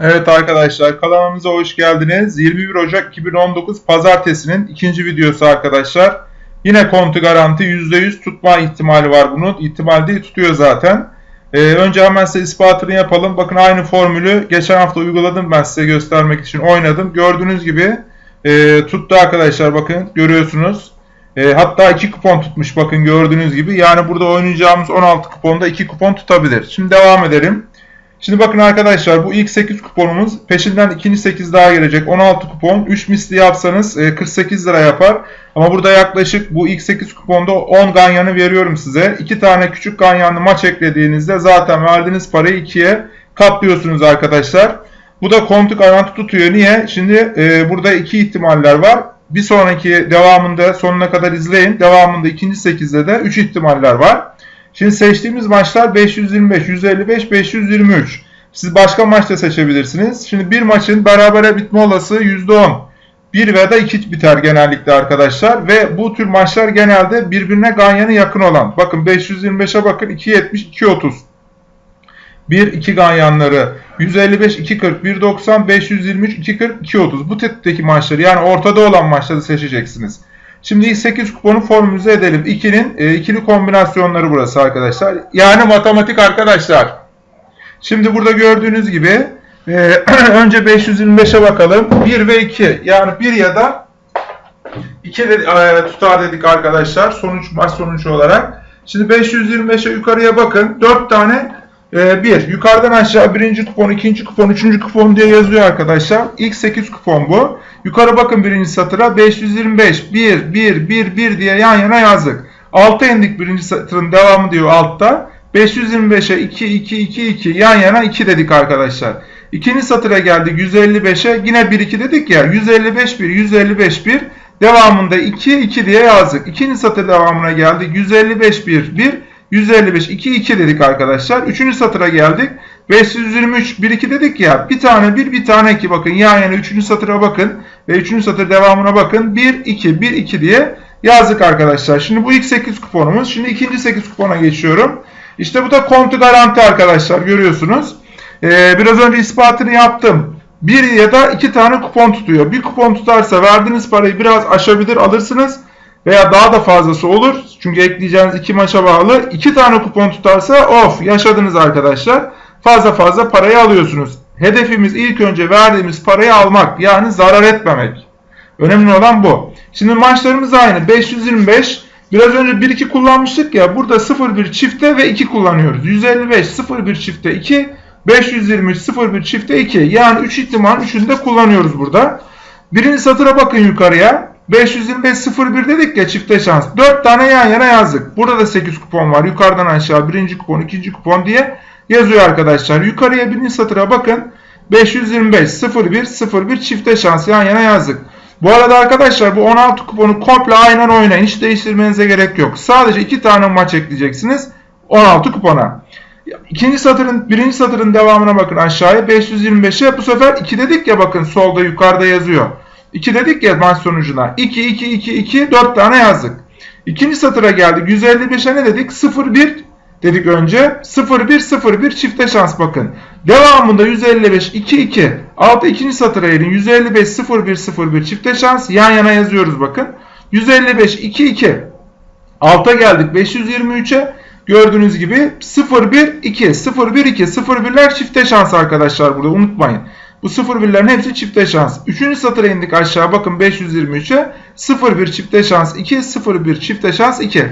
Evet arkadaşlar kanalımıza hoş geldiniz. 21 Ocak 2019 Pazartesi'nin ikinci videosu arkadaşlar. Yine kontu garanti %100 tutma ihtimali var bunun. İhtimal değil tutuyor zaten. Ee, önce hemen size ispatını yapalım. Bakın aynı formülü geçen hafta uyguladım ben size göstermek için oynadım. Gördüğünüz gibi e, tuttu arkadaşlar bakın görüyorsunuz. E, hatta 2 kupon tutmuş bakın gördüğünüz gibi. Yani burada oynayacağımız 16 kuponda 2 kupon tutabilir. Şimdi devam edelim. Şimdi bakın arkadaşlar bu ilk 8 kuponumuz peşinden ikinci 8 daha gelecek 16 kupon 3 misli yapsanız 48 lira yapar. Ama burada yaklaşık bu ilk 8 kuponda 10 ganyanı veriyorum size. 2 tane küçük ganyanlı maç eklediğinizde zaten verdiğiniz parayı 2'ye katlıyorsunuz arkadaşlar. Bu da kontu garanti tutuyor. Niye? Şimdi e, burada iki ihtimaller var. Bir sonraki devamında sonuna kadar izleyin. Devamında ikinci 8'de de 3 ihtimaller var. Şimdi seçtiğimiz maçlar 525, 155, 523. Siz başka maçta seçebilirsiniz. Şimdi bir maçın berabere bitme olası %10. 1 veya da 2 biter genellikle arkadaşlar. Ve bu tür maçlar genelde birbirine ganyanı yakın olan. Bakın 525'e bakın 2.70, 2.30. 1 2 ganyanları 155 240 190 523 240 230 bu tipteki maçları yani ortada olan maçları seçeceksiniz. Şimdi ilk 8 kuponu formülize edelim. 2'nin e, ikili kombinasyonları burası arkadaşlar. Yani matematik arkadaşlar. Şimdi burada gördüğünüz gibi e, önce 525'e bakalım. 1 ve 2 yani 1 ya da 2 de, e, tutar dedik arkadaşlar sonuç maç sonucu olarak. Şimdi 525'e yukarıya bakın. 4 tane e, 1. Yukarıdan aşağı birinci kupon, ikinci kupon, üçüncü kupon diye yazıyor arkadaşlar. İlk 8 kupon bu. Yukarı bakın birinci satıra 525 1 1 1 1 diye yan yana yazdık. Alta indik birinci satırın devamı diyor altta. 525'e 2 2 2 2 yan yana 2 dedik arkadaşlar. İkinci satıra geldik 155'e yine 1 2 dedik ya 155 1 155 1 devamında 2 2 diye yazdık. İkinci satır devamına geldik 155 1 1 155 2 2 dedik arkadaşlar. Üçüncü satıra geldik. 523 1 2 dedik ya. Bir tane 1 bir tane 2 bakın. Yan yana üçüncü satıra bakın. Ve üçüncü satır devamına bakın. 1 2 1 2 diye yazdık arkadaşlar. Şimdi bu ilk 8 kuponumuz. Şimdi ikinci 8 kupona geçiyorum. İşte bu da kontu garanti arkadaşlar. Görüyorsunuz. Ee, biraz önce ispatını yaptım. Bir ya da iki tane kupon tutuyor. Bir kupon tutarsa verdiğiniz parayı biraz aşabilir alırsınız veya daha da fazlası olur. Çünkü ekleyeceğiniz iki maça bağlı. İki tane kupon tutarsa of yaşadınız arkadaşlar. Fazla fazla parayı alıyorsunuz. Hedefimiz ilk önce verdiğimiz parayı almak. Yani zarar etmemek. Önemli olan bu. Şimdi maçlarımız aynı. 525. Biraz önce 1-2 kullanmıştık ya. Burada 0-1 çifte ve 2 kullanıyoruz. 155 0-1 çifte 2. 523 0-1 çifte 2. Yani 3 ihtimal 3'ünü de kullanıyoruz burada. Birinci satıra bakın yukarıya. 525 01 dedik ya çifte şans. 4 tane yan yana yazdık. Burada da 8 kupon var. Yukarıdan aşağı birinci kupon, ikinci kupon diye yazıyor arkadaşlar. Yukarıya birinci satıra bakın. 525 01 01 çifte şans yan yana yazdık. Bu arada arkadaşlar bu 16 kuponu komple aynen oynayın. Hiç değiştirmenize gerek yok. Sadece 2 tane maç ekleyeceksiniz. 16 kupona. İkinci satırın, birinci satırın devamına bakın aşağıya 525'e bu sefer 2 dedik ya bakın solda yukarıda yazıyor. 2 dedik ya maç sonucuna. 2, 2, 2, 2, 4 tane yazdık. İkinci satıra geldik. 155'e ne dedik? 0, 1 dedik önce. 0, 1, 0, 1 çifte şans bakın. Devamında 155, 2, 2. Altta ikinci satıra erin. 155, 0, 1, 0, 1 çifte şans. Yan yana yazıyoruz bakın. 155, 2, 2. Alta geldik 523'e. Gördüğünüz gibi 0, 1, 2. 0, 1, 2. 0, 1'ler çifte şans arkadaşlar burada unutmayın. Bu 0-1'lerin hepsi çifte şans. Üçüncü satıra indik aşağı bakın 523'e. 0-1 çifte şans 2, 0-1 çifte şans 2.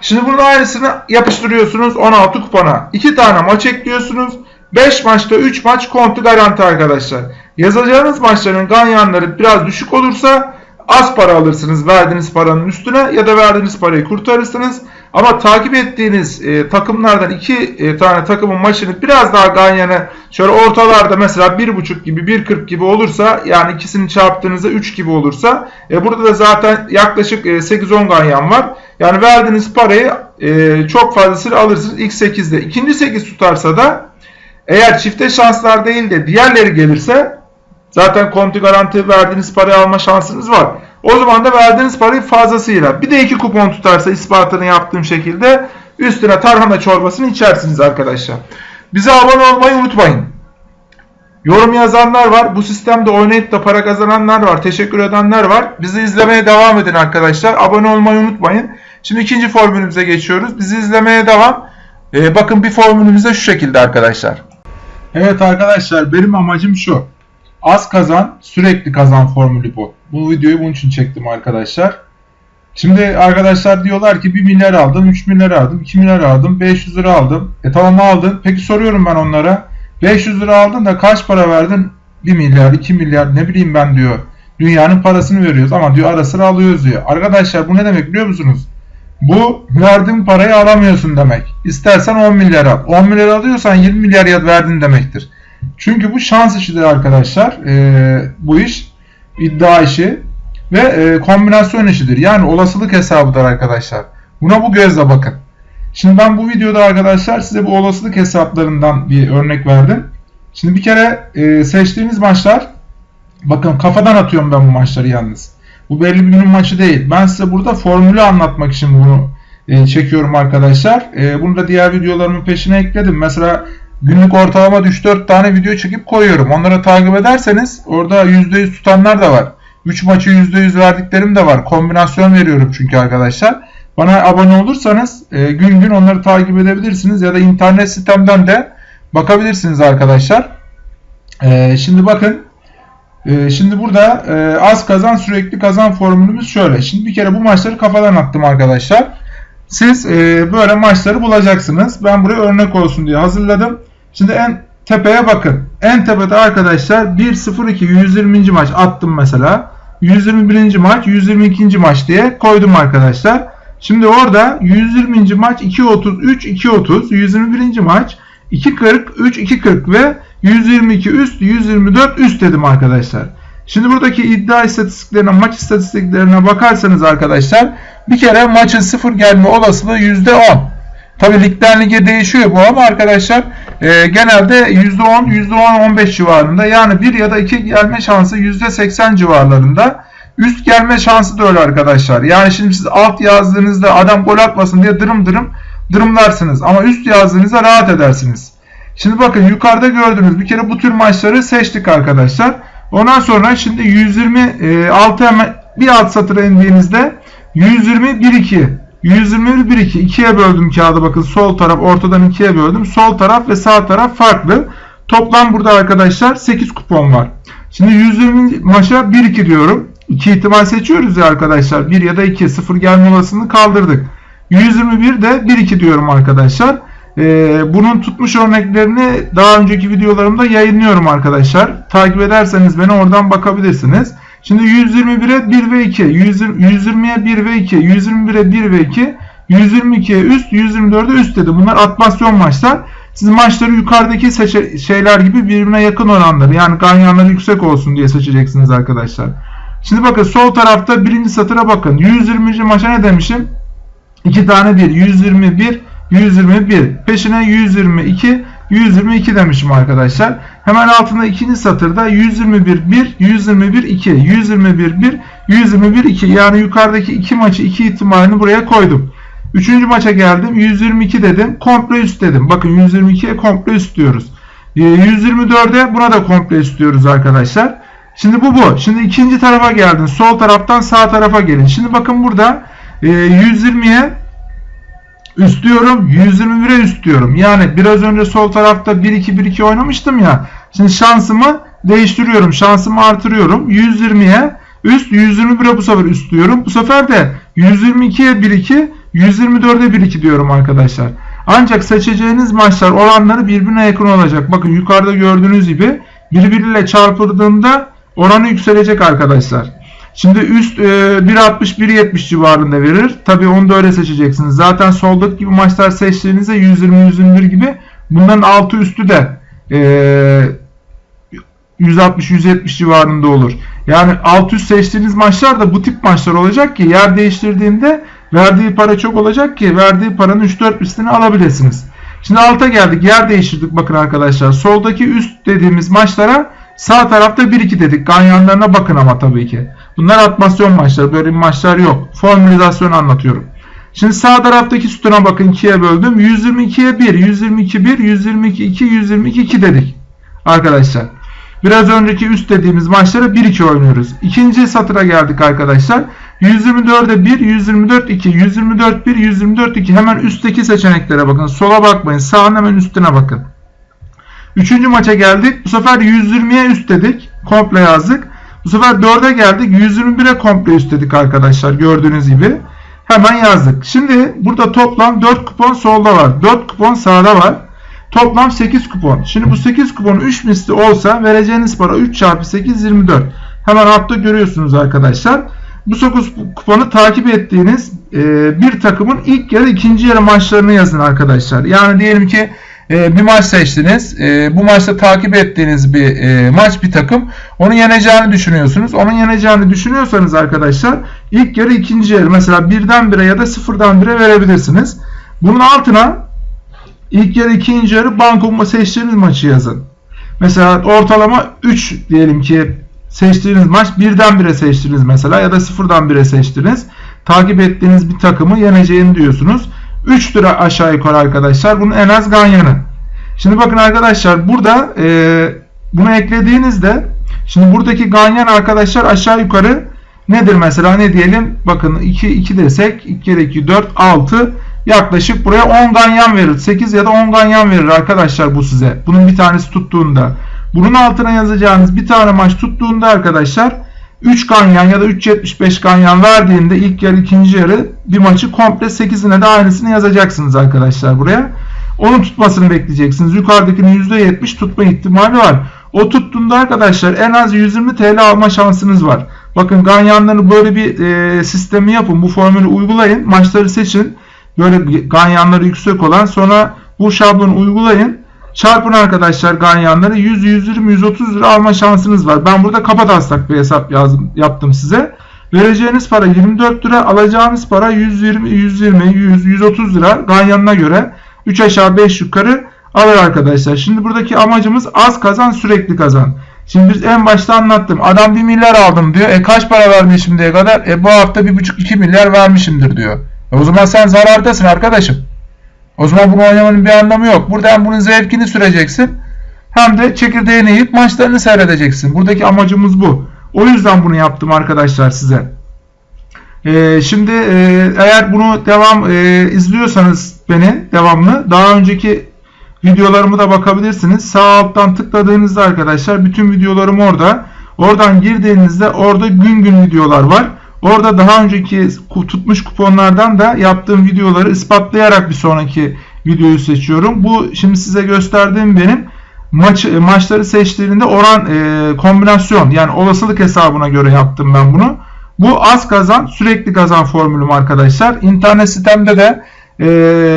Şimdi bunun aynısını yapıştırıyorsunuz 16 kupona. 2 tane maç ekliyorsunuz. 5 maçta 3 maç kontu garanti arkadaşlar. Yazacağınız maçların ganyanları biraz düşük olursa az para alırsınız verdiğiniz paranın üstüne ya da verdiğiniz parayı kurtarırsınız. Ama takip ettiğiniz e, takımlardan iki e, tane takımın maçını biraz daha ganyanı şöyle ortalarda mesela 1.5 gibi 1.40 gibi olursa yani ikisini çarptığınızda 3 gibi olursa e, burada da zaten yaklaşık e, 8-10 ganyan var. Yani verdiğiniz parayı e, çok fazlasını alırsınız ilk 8'de. İkinci 8 tutarsa da eğer çifte şanslar değil de diğerleri gelirse zaten konti garanti verdiğiniz parayı alma şansınız var. O zaman da verdiğiniz parayı fazlasıyla bir de iki kupon tutarsa ispatını yaptığım şekilde üstüne tarhana çorbasını içersiniz arkadaşlar. Bize abone olmayı unutmayın. Yorum yazanlar var. Bu sistemde oynayıp da para kazananlar var. Teşekkür edenler var. Bizi izlemeye devam edin arkadaşlar. Abone olmayı unutmayın. Şimdi ikinci formülümüze geçiyoruz. Bizi izlemeye devam. Ee, bakın bir formülümüz de şu şekilde arkadaşlar. Evet arkadaşlar benim amacım şu. Az kazan, sürekli kazan formülü bu. Bu videoyu bunun için çektim arkadaşlar. Şimdi arkadaşlar diyorlar ki 1 milyar aldım, 3 milyar aldım, 2 milyar aldım, 500 lira aldım. E tamam aldın. Peki soruyorum ben onlara. 500 lira aldın da kaç para verdin? 1 milyar, 2 milyar ne bileyim ben diyor. Dünyanın parasını veriyoruz ama diyor ara sıra alıyoruz diyor. Arkadaşlar bu ne demek biliyor musunuz? Bu verdiğin parayı alamıyorsun demek. İstersen 10 milyar al. 10 milyar alıyorsan 20 milyar ya verdin demektir. Çünkü bu şans işidir arkadaşlar. Ee, bu iş iddia işi ve e, kombinasyon işidir. Yani olasılık hesabıdır arkadaşlar. Buna bu gözle bakın. Şimdi ben bu videoda arkadaşlar size bu olasılık hesaplarından bir örnek verdim. Şimdi bir kere e, seçtiğiniz maçlar bakın kafadan atıyorum ben bu maçları yalnız. Bu belli bir günün maçı değil. Ben size burada formülü anlatmak için bunu e, çekiyorum arkadaşlar. E, bunu da diğer videolarımın peşine ekledim. Mesela günlük ortalama 3-4 tane video çekip koyuyorum. Onları takip ederseniz orada %100 tutanlar da var. 3 maçı %100 verdiklerim de var. Kombinasyon veriyorum çünkü arkadaşlar. Bana abone olursanız e, gün gün onları takip edebilirsiniz ya da internet sitemden de bakabilirsiniz arkadaşlar. E, şimdi bakın e, şimdi burada e, az kazan sürekli kazan formülümüz şöyle. Şimdi bir kere bu maçları kafadan attım arkadaşlar. Siz e, böyle maçları bulacaksınız. Ben buraya örnek olsun diye hazırladım. Şimdi en tepeye bakın. En tepede arkadaşlar 1-0-2 120. maç attım mesela. 121. maç 122. maç diye koydum arkadaşlar. Şimdi orada 120. maç 2.33 2.30 121. maç 2.40 3 2.40 ve 122 üst 124 üst dedim arkadaşlar. Şimdi buradaki iddia istatistiklerine maç istatistiklerine bakarsanız arkadaşlar bir kere maçın sıfır gelme olasılığı %10. Tabi ligden lige değişiyor bu ama arkadaşlar e, genelde %10 %10-15 civarında yani 1 ya da 2 gelme şansı %80 civarlarında. Üst gelme şansı da öyle arkadaşlar. Yani şimdi siz alt yazdığınızda adam gol atmasın diye dırım dırım dırımlarsınız. Ama üst yazdığınızda rahat edersiniz. Şimdi bakın yukarıda gördüğünüz bir kere bu tür maçları seçtik arkadaşlar. Ondan sonra şimdi 126 hemen bir alt satıra indiğinizde 120 1 2 121 1 2 ikiye böldüm kağıdı bakın sol taraf ortadan ikiye böldüm. Sol taraf ve sağ taraf farklı. Toplam burada arkadaşlar 8 kupon var. Şimdi 120 maça 1 2 diyorum. 2 ihtimal seçiyoruz ya arkadaşlar. 1 ya da 2 0 gelme olasılığını kaldırdık. 121 de 1 2 diyorum arkadaşlar. Ee, bunun tutmuş örneklerini daha önceki videolarımda yayınlıyorum arkadaşlar. Takip ederseniz beni oradan bakabilirsiniz. Şimdi 121'e 1 ve 2, 120'ye 1 ve 2, 121'e 1 ve 2, 122'ye üst, 124'e üst dedi. Bunlar atmasyon maçlar. Siz maçları yukarıdaki şeyler gibi birbirine yakın oranları yani ganyanları yüksek olsun diye seçeceksiniz arkadaşlar. Şimdi bakın sol tarafta birinci satıra bakın. 120. maça ne demişim? 2 tane 1. 121, 121. Peşine 122, 122 demişim arkadaşlar. Hemen altında ikinci satırda 121 1, 121 2, 121 1, 121 2. Yani yukarıdaki iki maçı iki ihtimalini buraya koydum. Üçüncü maça geldim. 122 dedim. Komple üst dedim. Bakın 122'ye komple üst diyoruz. 124'e ee, buna da komple üst diyoruz arkadaşlar. Şimdi bu bu. Şimdi ikinci tarafa geldin. Sol taraftan sağ tarafa gelin. Şimdi bakın burada 120'ye üst diyorum. 121'e üst diyorum. Yani biraz önce sol tarafta 1-2-1-2 oynamıştım ya. Şimdi şansımı değiştiriyorum. Şansımı artırıyorum. 120'ye üst 121'e bu sefer üst diyorum. Bu sefer de 122'ye 1-2 124'e 1-2 diyorum arkadaşlar. Ancak seçeceğiniz maçlar oranları birbirine yakın olacak. Bakın yukarıda gördüğünüz gibi birbiriyle çarpıldığında oranı yükselecek arkadaşlar. Şimdi üst e, 1.60-1.70 civarında verir. Tabi onu da öyle seçeceksiniz. Zaten soldaki gibi maçlar seçtiğinizde 120-121 gibi bunların altı üstü de e, 160-170 civarında olur. Yani alt üst seçtiğiniz maçlar da bu tip maçlar olacak ki yer değiştirdiğinde verdiği para çok olacak ki verdiği paranın 3-4 üstünü alabilirsiniz. Şimdi alta geldik. Yer değiştirdik bakın arkadaşlar. Soldaki üst dediğimiz maçlara sağ tarafta 1-2 dedik. Ganyanlarına bakın ama tabii ki. Bunlar atmasyon maçları. Böyle maçlar yok. Formülizasyon anlatıyorum. Şimdi sağ taraftaki sütuna bakın 2'ye böldüm. 122'ye 1, 122 1, 122 2, 122 2 dedik. Arkadaşlar. Biraz önceki üst dediğimiz maçlara 1-2 oynuyoruz. İkinci satıra geldik arkadaşlar. 124'e 1, 124 2, 124 1, 124 2. Hemen üstteki seçeneklere bakın. Sola bakmayın. Sağın hemen üstüne bakın. Üçüncü maça geldik. Bu sefer 120'ye üst dedik. Komple yazdık. Bu sefer 4'e geldik. 121'e komple üst dedik arkadaşlar. Gördüğünüz gibi. Hemen yazdık. Şimdi burada toplam 4 kupon solda var. 4 kupon sağda var. Toplam 8 kupon. Şimdi bu 8 kupon 3 misli olsa vereceğiniz para 3 çarpı 8 24. Hemen altta görüyorsunuz arkadaşlar. Bu 9 kuponu takip ettiğiniz e, bir takımın ilk yarı ikinci yarı maçlarını yazın arkadaşlar. Yani diyelim ki e, bir maç seçtiniz. E, bu maçta takip ettiğiniz bir e, maç bir takım. Onu yeneceğini düşünüyorsunuz. Onun yeneceğini düşünüyorsanız arkadaşlar ilk yarı ikinci yarı mesela birden bire ya da sıfırdan bire verebilirsiniz. Bunun altına ilk yarı ikinci yarı banko seçtiğiniz maçı yazın. Mesela ortalama 3 diyelim ki seçtiğiniz maç birden bire seçtiniz mesela ya da sıfırdan bire seçtiniz. Takip ettiğiniz bir takımı yeneceğini diyorsunuz. 3 lira aşağı yukarı arkadaşlar. Bunun en az ganyanı. Şimdi bakın arkadaşlar burada e, bunu eklediğinizde şimdi buradaki ganyan arkadaşlar aşağı yukarı nedir mesela ne diyelim bakın 2 2 desek 2 kere 2 4 6 yaklaşık buraya 10 ganyan verir. 8 ya da 10 ganyan verir arkadaşlar bu size. Bunun bir tanesi tuttuğunda. Bunun altına yazacağınız bir tane maç tuttuğunda arkadaşlar 3 ganyan ya da 3.75 ganyan verdiğinde ilk yarı ikinci yarı bir maçı komple 8'ine de aynısını yazacaksınız arkadaşlar buraya. Onun tutmasını bekleyeceksiniz. Yukarıdakinin %70 tutma ihtimali var. O tuttuğunda arkadaşlar en az 120 TL alma şansınız var. Bakın ganyanları böyle bir e, sistemi yapın. Bu formülü uygulayın. Maçları seçin. Böyle ganyanları yüksek olan sonra bu şablonu uygulayın. Çarpın arkadaşlar ganyanları 100, 120, 130 lira alma şansınız var. Ben burada kapa taslak bir hesap yazdım, yaptım size. Vereceğiniz para 24 lira, alacağınız para 120, 120, 100, 130 lira ganyanına göre 3 aşağı 5 yukarı alır arkadaşlar. Şimdi buradaki amacımız az kazan sürekli kazan. Şimdi biz en başta anlattım. Adam 1 milyar aldım diyor. E kaç para vermiş şimdiye kadar? E bu hafta 1,5-2 milyar vermişimdir diyor. E o zaman sen zarardasın arkadaşım. O zaman bunu oynamanın bir anlamı yok. Burada hem bunun zevkini süreceksin hem de çekirdeğini yiyip maçlarını seyredeceksin. Buradaki amacımız bu. O yüzden bunu yaptım arkadaşlar size. Ee, şimdi e, eğer bunu devam e, izliyorsanız beni devamlı daha önceki videolarımı da bakabilirsiniz. Sağ alttan tıkladığınızda arkadaşlar bütün videolarım orada. Oradan girdiğinizde orada gün gün videolar var. Orada daha önceki tutmuş kuponlardan da yaptığım videoları ispatlayarak bir sonraki videoyu seçiyorum. Bu şimdi size gösterdiğim benim maç maçları seçtiğinde oran e, kombinasyon yani olasılık hesabına göre yaptım ben bunu. Bu az kazan sürekli kazan formülüm arkadaşlar. İnternet sitemde de e,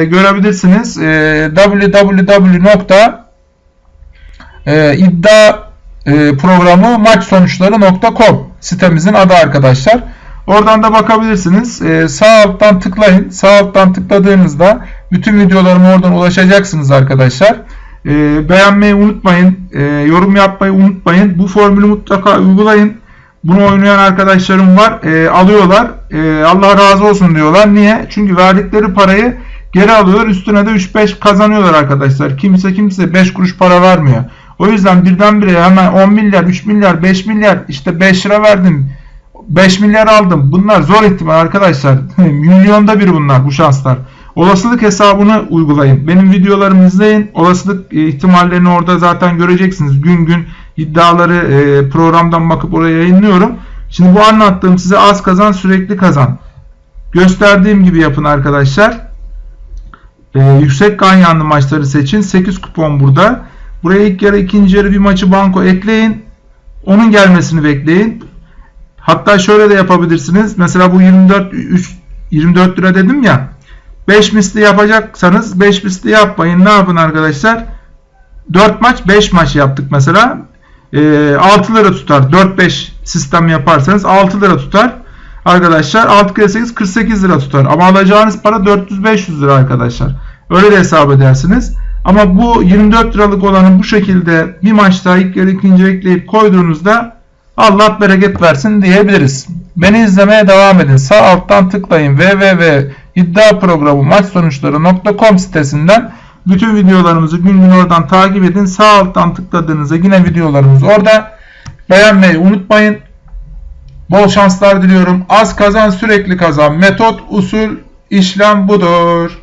görebilirsiniz. E, www.iddia e, sitemizin adı arkadaşlar. Oradan da bakabilirsiniz. Ee, sağ alttan tıklayın. Sağ alttan tıkladığınızda bütün videolarıma oradan ulaşacaksınız arkadaşlar. Ee, beğenmeyi unutmayın. Ee, yorum yapmayı unutmayın. Bu formülü mutlaka uygulayın. Bunu oynayan arkadaşlarım var. Ee, alıyorlar. Ee, Allah razı olsun diyorlar. Niye? Çünkü verdikleri parayı geri alıyorlar. Üstüne de 3-5 kazanıyorlar arkadaşlar. Kimse kimse 5 kuruş para vermiyor. O yüzden birdenbire hemen 10 milyar, 3 milyar, 5 milyar işte 5 lira verdim 5 milyar aldım. Bunlar zor ihtimal arkadaşlar. Milyonda bir bunlar bu şanslar. Olasılık hesabını uygulayın. Benim videolarımı izleyin. Olasılık e, ihtimallerini orada zaten göreceksiniz. Gün gün iddiaları e, programdan bakıp oraya yayınlıyorum. Şimdi bu anlattığım size az kazan sürekli kazan. Gösterdiğim gibi yapın arkadaşlar. Ee, yüksek ganyanlı maçları seçin. 8 kupon burada. Buraya ilk yarı ikinci yarı bir maçı banko ekleyin. Onun gelmesini bekleyin. Hatta şöyle de yapabilirsiniz. Mesela bu 24 3, 24 lira dedim ya. 5 misli yapacaksanız 5 misli yapmayın. Ne yapın arkadaşlar? 4 maç 5 maç yaptık mesela. E, 6 lira tutar. 4-5 sistem yaparsanız 6 lira tutar. Arkadaşlar 6 kere 8 48 lira tutar. Ama alacağınız para 400-500 lira arkadaşlar. Öyle de hesap edersiniz. Ama bu 24 liralık olanı bu şekilde bir maçta ilk yarı ikinci ekleyip koyduğunuzda Allah bereket versin diyebiliriz. Beni izlemeye devam edin. Sağ alttan tıklayın www iddia programı maç sonuçları.com sitesinden Bütün videolarımızı gün gün oradan takip edin. Sağ alttan tıkladığınızda yine videolarımız orada. Beğenmeyi unutmayın. Bol şanslar diliyorum. Az kazan sürekli kazan. Metot, usul, işlem budur.